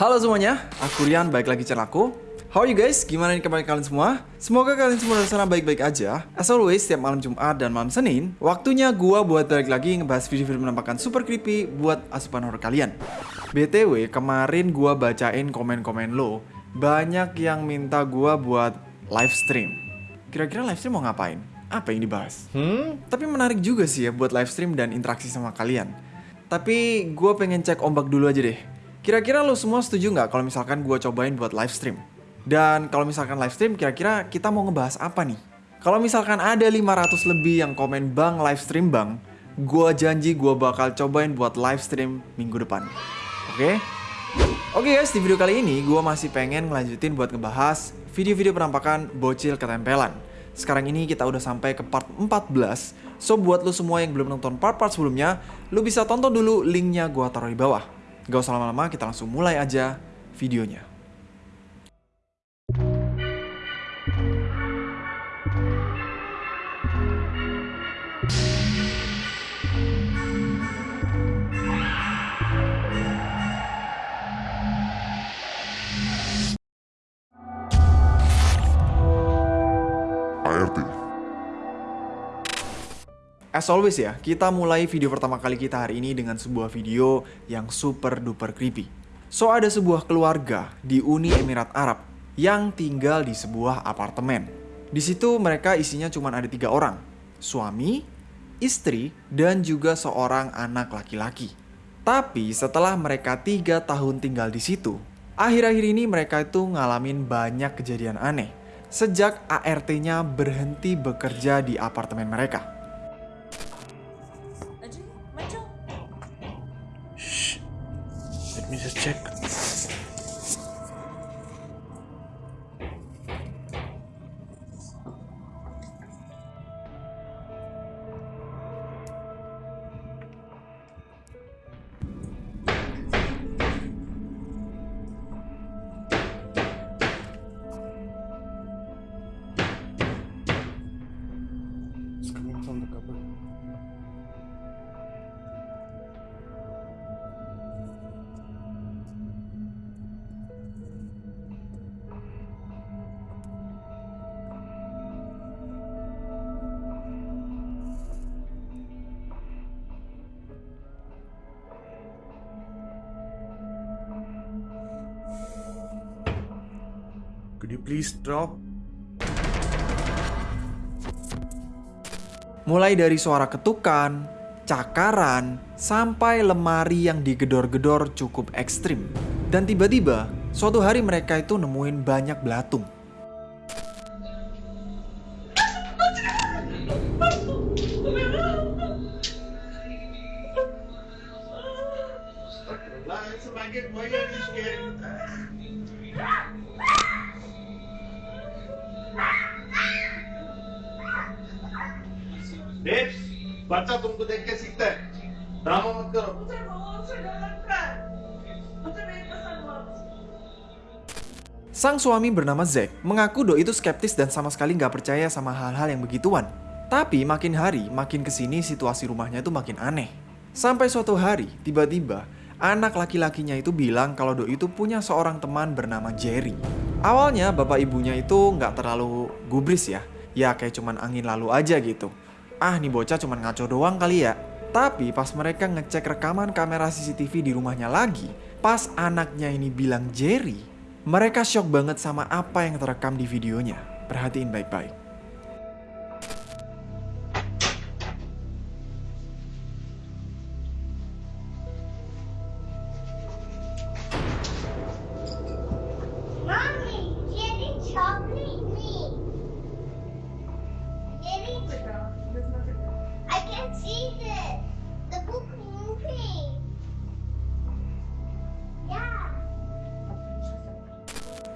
Halo semuanya, aku Rian, balik lagi channel aku. How are you guys? Gimana nih kabar kalian semua? Semoga kalian semua di sana baik-baik aja. As always, setiap malam Jumat dan malam Senin, waktunya gua buat balik lagi ngebahas video-video menampakkan super creepy buat asupan horror kalian. BTW, kemarin gua bacain komen-komen lo, banyak yang minta gua buat live stream. Kira-kira live stream mau ngapain? Apa yang dibahas? Hmm? Tapi menarik juga sih ya buat live stream dan interaksi sama kalian. Tapi gue pengen cek ombak dulu aja deh. Kira-kira lo semua setuju nggak kalau misalkan gue cobain buat live stream? Dan kalau misalkan live stream, kira-kira kita mau ngebahas apa nih? Kalau misalkan ada 500 lebih yang komen bang live stream bang, gue janji gue bakal cobain buat live stream minggu depan. Oke? Oke guys, di video kali ini gue masih pengen ngelanjutin buat ngebahas video-video penampakan bocil ketempelan. Sekarang ini kita udah sampai ke part 14 So buat lo semua yang belum nonton part-part sebelumnya Lo bisa tonton dulu linknya gue taruh di bawah Gak usah lama-lama kita langsung mulai aja videonya As always ya, kita mulai video pertama kali kita hari ini dengan sebuah video yang super duper creepy. So ada sebuah keluarga di Uni Emirat Arab yang tinggal di sebuah apartemen. Di situ mereka isinya cuma ada tiga orang, suami, istri, dan juga seorang anak laki-laki. Tapi setelah mereka tiga tahun tinggal di situ, akhir-akhir ini mereka itu ngalamin banyak kejadian aneh sejak ART-nya berhenti bekerja di apartemen mereka. Could you please stop? Mulai dari suara ketukan, cakaran, sampai lemari yang digedor-gedor cukup ekstrim. Dan tiba-tiba, suatu hari mereka itu nemuin banyak belatung. Babes, बच्चा तुमको देख के सीखता है ड्रामा मत करो मुझे बहुत से डर लगता है मुझे नहीं पसंद बहुत Sang suami bernama Zack mengaku Do itu skeptis dan sama sekali nggak percaya sama hal-hal yang begituan. Tapi makin hari, makin kesini situasi rumahnya itu makin aneh. Sampai suatu hari, tiba-tiba anak laki-lakinya itu bilang kalau Do itu punya seorang teman bernama Jerry. Awalnya bapak ibunya itu nggak terlalu gubris ya, ya kayak cuman angin lalu aja gitu. Ah nih bocah cuman ngaco doang kali ya. Tapi pas mereka ngecek rekaman kamera CCTV di rumahnya lagi, pas anaknya ini bilang Jerry, mereka shock banget sama apa yang terekam di videonya. Perhatiin baik-baik.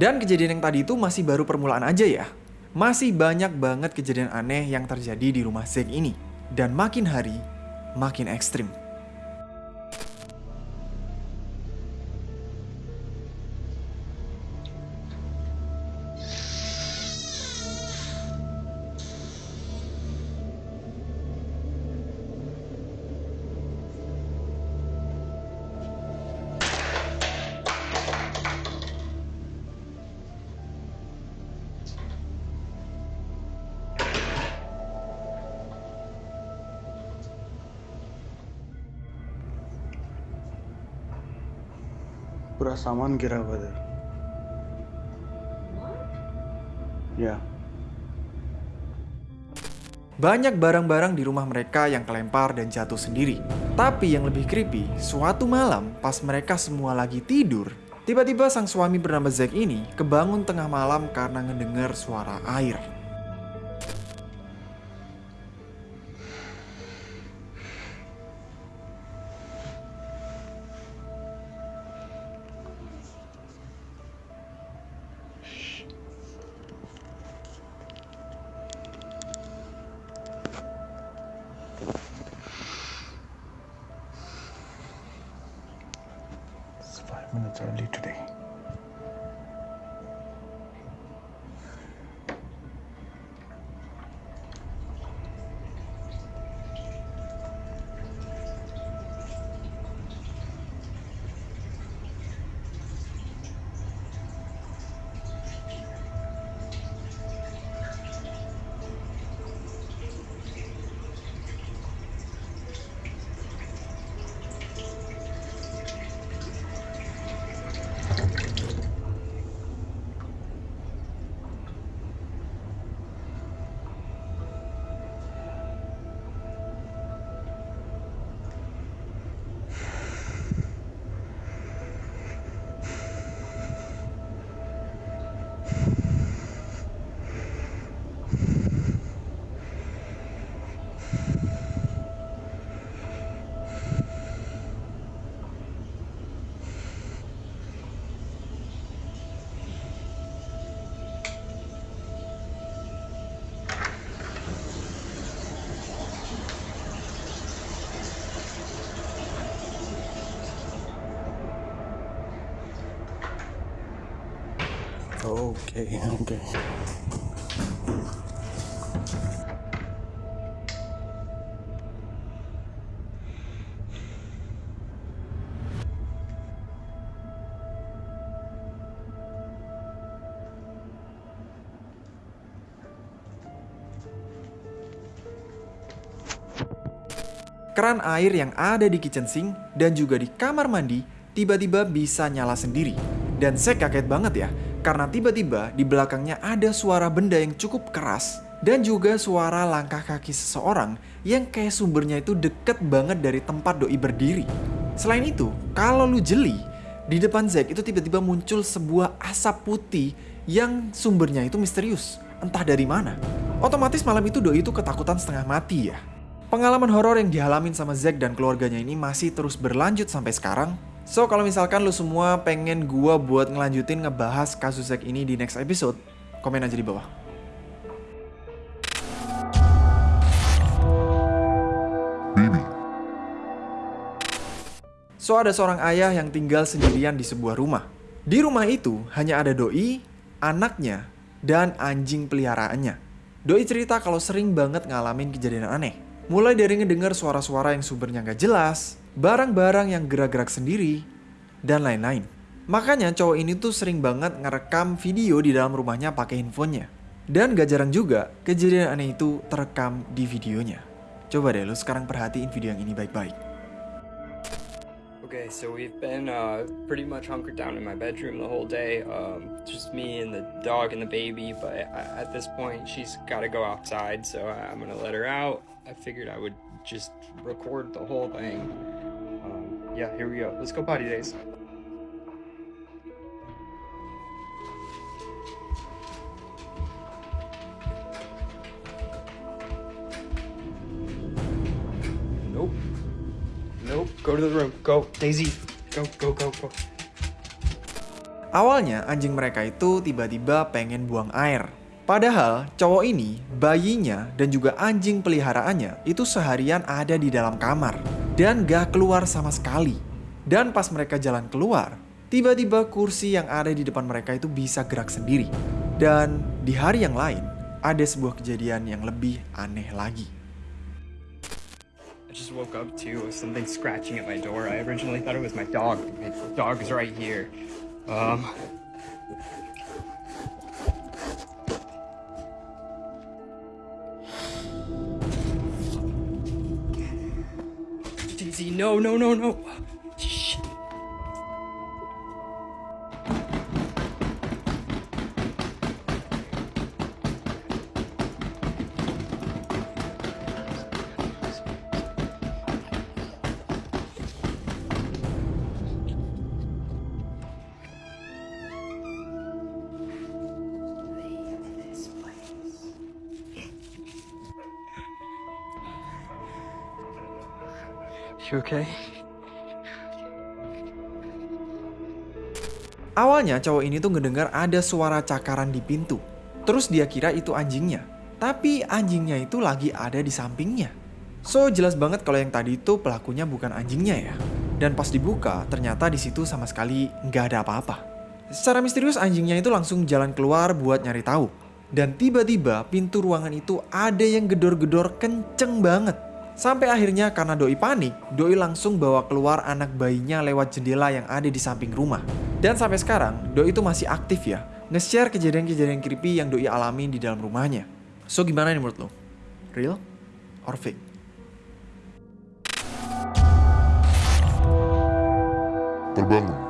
Dan kejadian yang tadi itu masih baru permulaan aja ya. Masih banyak banget kejadian aneh yang terjadi di rumah Zack ini. Dan makin hari, makin ekstrim. पूरा सामान गिरा हुआ था या Banyak barang-barang di rumah mereka yang kelempar dan jatuh sendiri. Tapi yang lebih creepy, suatu malam pas mereka semua lagi tidur, tiba-tiba sang suami bernama Zack ini kebangun tengah malam karena ngedengar suara air. today. Today. Okay, okay. Keran air yang ada di kitchen sink dan juga di kamar mandi tiba-tiba bisa nyala sendiri. Dan saya kaget banget ya, karena tiba-tiba di belakangnya ada suara benda yang cukup keras dan juga suara langkah kaki seseorang yang kayak sumbernya itu deket banget dari tempat doi berdiri. Selain itu, kalau lu jeli, di depan Zack itu tiba-tiba muncul sebuah asap putih yang sumbernya itu misterius, entah dari mana. Otomatis malam itu doi itu ketakutan setengah mati ya. Pengalaman horor yang dialamin sama Zack dan keluarganya ini masih terus berlanjut sampai sekarang. So, kalau misalkan lu semua pengen gua buat ngelanjutin ngebahas kasus Zack ini di next episode, komen aja di bawah. So, ada seorang ayah yang tinggal sendirian di sebuah rumah. Di rumah itu hanya ada doi, anaknya, dan anjing peliharaannya. Doi cerita kalau sering banget ngalamin kejadian aneh. Mulai dari ngedengar suara-suara yang sumbernya nggak jelas, barang-barang yang gerak-gerak sendiri, dan lain-lain. Makanya cowok ini tuh sering banget ngerekam video di dalam rumahnya pakai handphonenya. Dan gak jarang juga kejadian aneh itu terekam di videonya. Coba deh lu sekarang perhatiin video yang ini baik-baik. Okay, so we've been uh, pretty much hunkered down in my bedroom the whole day. Um, just me and the dog and the baby. But at this point, she's got to go outside, so I'm gonna let her out. I figured I would just record the whole thing. Yeah, here we go. Let's go potty days. Nope. Nope. Go to the room. Go, Daisy. Go, go, go, go. Awalnya anjing mereka itu tiba-tiba pengen buang air. Padahal cowok ini, bayinya, dan juga anjing peliharaannya itu seharian ada di dalam kamar. Dan gak keluar sama sekali. Dan pas mereka jalan keluar, tiba-tiba kursi yang ada di depan mereka itu bisa gerak sendiri. Dan di hari yang lain, ada sebuah kejadian yang lebih aneh lagi. I just woke up with something scratching at my door. I originally thought it was my dog. My dog is right here. Um. No, no, no, no. You okay? Awalnya cowok ini tuh ngedengar ada suara cakaran di pintu. Terus dia kira itu anjingnya. Tapi anjingnya itu lagi ada di sampingnya. So jelas banget kalau yang tadi itu pelakunya bukan anjingnya ya. Dan pas dibuka ternyata di situ sama sekali nggak ada apa-apa. Secara misterius anjingnya itu langsung jalan keluar buat nyari tahu. Dan tiba-tiba pintu ruangan itu ada yang gedor-gedor kenceng banget. Sampai akhirnya karena Doi panik, Doi langsung bawa keluar anak bayinya lewat jendela yang ada di samping rumah. Dan sampai sekarang, Doi itu masih aktif ya, nge-share kejadian-kejadian creepy yang Doi alami di dalam rumahnya. So gimana nih menurut lo? Real or fake? Terbangun.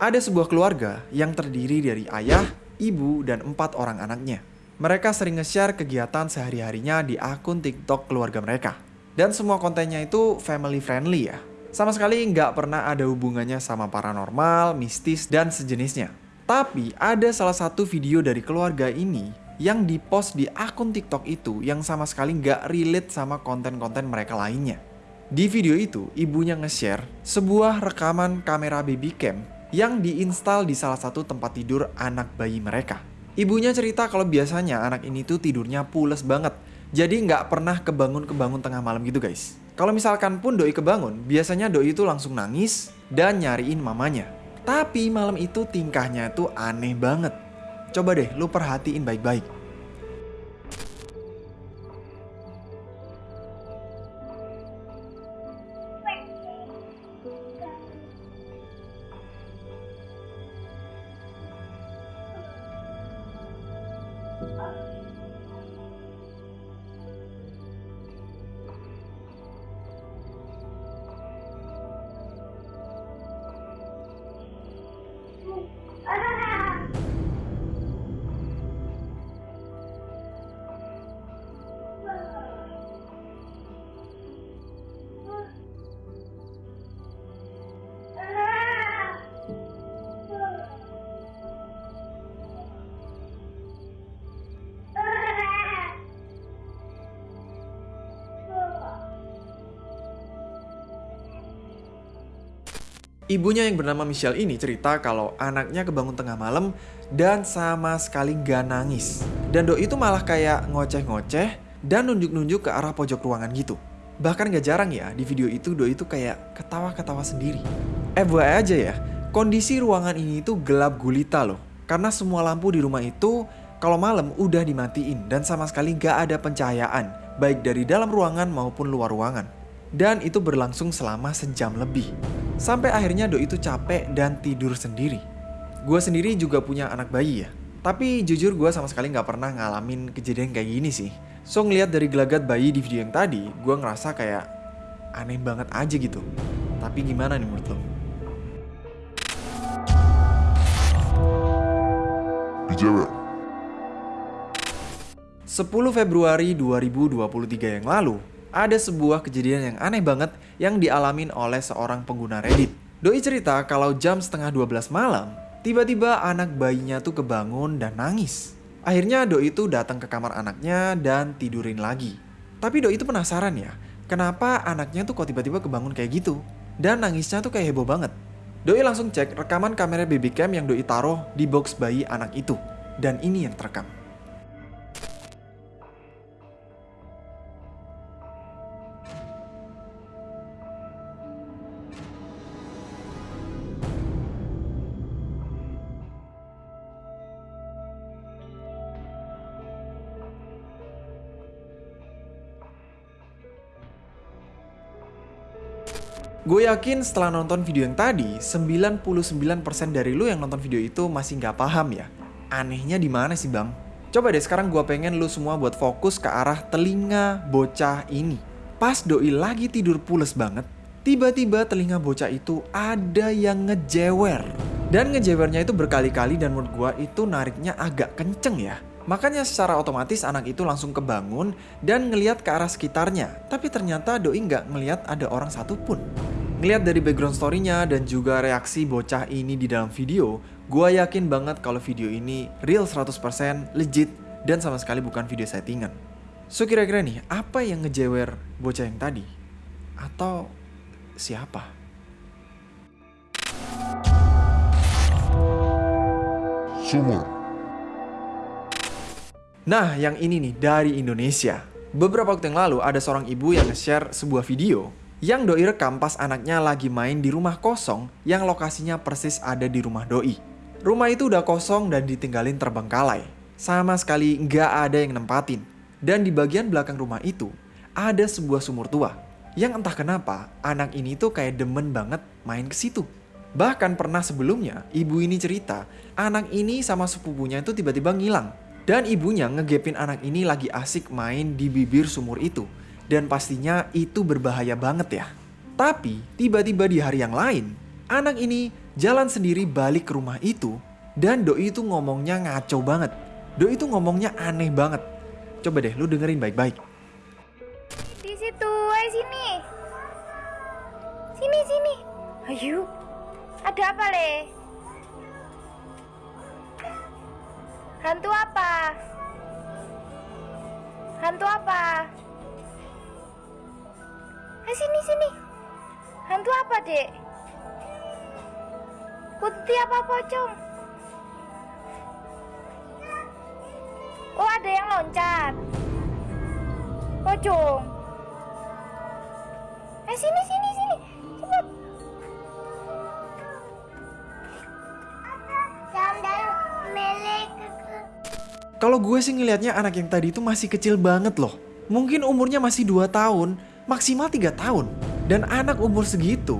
Ada sebuah keluarga yang terdiri dari ayah, ibu, dan empat orang anaknya. Mereka sering nge-share kegiatan sehari-harinya di akun TikTok keluarga mereka. Dan semua kontennya itu family friendly ya. Sama sekali nggak pernah ada hubungannya sama paranormal, mistis, dan sejenisnya. Tapi ada salah satu video dari keluarga ini yang dipost di akun TikTok itu yang sama sekali nggak relate sama konten-konten mereka lainnya. Di video itu, ibunya nge-share sebuah rekaman kamera baby cam yang diinstal di salah satu tempat tidur anak bayi mereka. Ibunya cerita kalau biasanya anak ini tuh tidurnya pules banget. Jadi nggak pernah kebangun-kebangun tengah malam gitu guys. Kalau misalkan pun doi kebangun, biasanya doi itu langsung nangis dan nyariin mamanya. Tapi malam itu tingkahnya tuh aneh banget. Coba deh lu perhatiin baik-baik. Ibunya yang bernama Michelle ini cerita kalau anaknya kebangun tengah malam dan sama sekali gak nangis. Dan Doi itu malah kayak ngoceh-ngoceh dan nunjuk-nunjuk ke arah pojok ruangan gitu. Bahkan gak jarang ya di video itu Doi itu kayak ketawa-ketawa sendiri. FYI aja ya, kondisi ruangan ini itu gelap gulita loh. Karena semua lampu di rumah itu kalau malam udah dimatiin dan sama sekali gak ada pencahayaan. Baik dari dalam ruangan maupun luar ruangan. Dan itu berlangsung selama sejam lebih. Sampai akhirnya Doi itu capek dan tidur sendiri. Gue sendiri juga punya anak bayi ya. Tapi jujur gue sama sekali nggak pernah ngalamin kejadian kayak gini sih. So ngeliat dari gelagat bayi di video yang tadi, gue ngerasa kayak aneh banget aja gitu. Tapi gimana nih menurut lo? Dijewer. 10 Februari 2023 yang lalu, ada sebuah kejadian yang aneh banget yang dialamin oleh seorang pengguna Reddit. Doi cerita kalau jam setengah 12 malam, tiba-tiba anak bayinya tuh kebangun dan nangis. Akhirnya Doi itu datang ke kamar anaknya dan tidurin lagi. Tapi Doi itu penasaran ya, kenapa anaknya tuh kok tiba-tiba kebangun kayak gitu? Dan nangisnya tuh kayak heboh banget. Doi langsung cek rekaman kamera baby cam yang Doi taruh di box bayi anak itu. Dan ini yang terekam. Gue yakin setelah nonton video yang tadi, 99% dari lu yang nonton video itu masih nggak paham ya. Anehnya di mana sih bang? Coba deh sekarang gue pengen lu semua buat fokus ke arah telinga bocah ini. Pas doi lagi tidur pules banget, tiba-tiba telinga bocah itu ada yang ngejewer. Dan ngejewernya itu berkali-kali dan menurut gue itu nariknya agak kenceng ya. Makanya secara otomatis anak itu langsung kebangun dan ngeliat ke arah sekitarnya. Tapi ternyata doi nggak ngeliat ada orang satupun. Ngeliat dari background story-nya dan juga reaksi bocah ini di dalam video, gue yakin banget kalau video ini real 100% legit dan sama sekali bukan video settingan. So kira-kira nih, apa yang ngejewer bocah yang tadi? Atau siapa? Sumur. Nah, yang ini nih dari Indonesia. Beberapa waktu yang lalu ada seorang ibu yang nge-share sebuah video yang doi rekam pas anaknya lagi main di rumah kosong yang lokasinya persis ada di rumah doi. Rumah itu udah kosong dan ditinggalin terbengkalai. Sama sekali nggak ada yang nempatin. Dan di bagian belakang rumah itu ada sebuah sumur tua. Yang entah kenapa anak ini tuh kayak demen banget main ke situ. Bahkan pernah sebelumnya ibu ini cerita anak ini sama sepupunya itu tiba-tiba ngilang. Dan ibunya ngegepin anak ini lagi asik main di bibir sumur itu. Dan pastinya itu berbahaya banget ya. Tapi tiba-tiba di hari yang lain, anak ini jalan sendiri balik ke rumah itu. Dan doi itu ngomongnya ngaco banget. Doi itu ngomongnya aneh banget. Coba deh lu dengerin baik-baik. Di situ, ayo sini. Sini, sini. Ayo. Ada apa, Le? Hantu apa? Hantu apa? Ayo sini, sini. Hantu apa, Dek? Putih apa pocong? Oh, ada yang loncat. Pocong. Eh sini sini sini. Cepet. Melek. Kalau gue sih ngelihatnya anak yang tadi itu masih kecil banget loh. Mungkin umurnya masih 2 tahun, maksimal 3 tahun. Dan anak umur segitu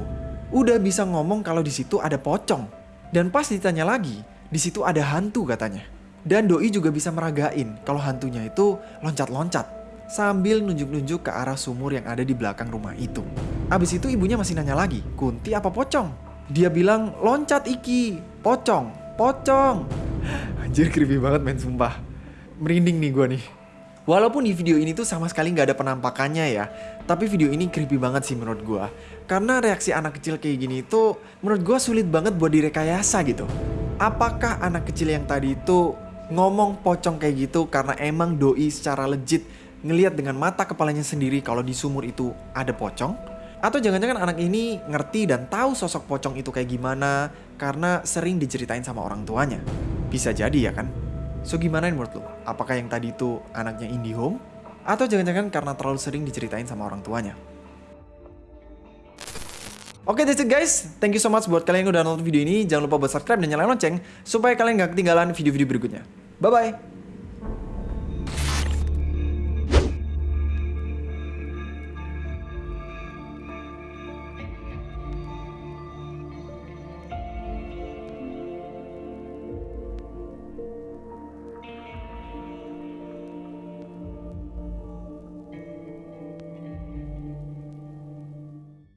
udah bisa ngomong kalau di situ ada pocong. Dan pas ditanya lagi, di situ ada hantu katanya. Dan doi juga bisa meragain kalau hantunya itu loncat-loncat sambil nunjuk-nunjuk ke arah sumur yang ada di belakang rumah itu. Abis itu ibunya masih nanya lagi, Kunti apa pocong? Dia bilang, loncat Iki, pocong, pocong. Anjir creepy banget men, sumpah. Merinding nih gue nih. Walaupun di video ini tuh sama sekali nggak ada penampakannya ya, tapi video ini creepy banget sih menurut gue. Karena reaksi anak kecil kayak gini itu menurut gue sulit banget buat direkayasa gitu. Apakah anak kecil yang tadi itu ngomong pocong kayak gitu karena emang doi secara legit ngelihat dengan mata kepalanya sendiri kalau di sumur itu ada pocong? Atau jangan-jangan anak ini ngerti dan tahu sosok pocong itu kayak gimana karena sering diceritain sama orang tuanya? Bisa jadi ya kan? So gimana menurut lo? Apakah yang tadi itu anaknya IndiHome? Atau jangan-jangan karena terlalu sering diceritain sama orang tuanya? Oke that's it guys, thank you so much buat kalian yang udah nonton video ini. Jangan lupa buat subscribe dan nyalain lonceng supaya kalian gak ketinggalan video-video berikutnya. Bye-bye!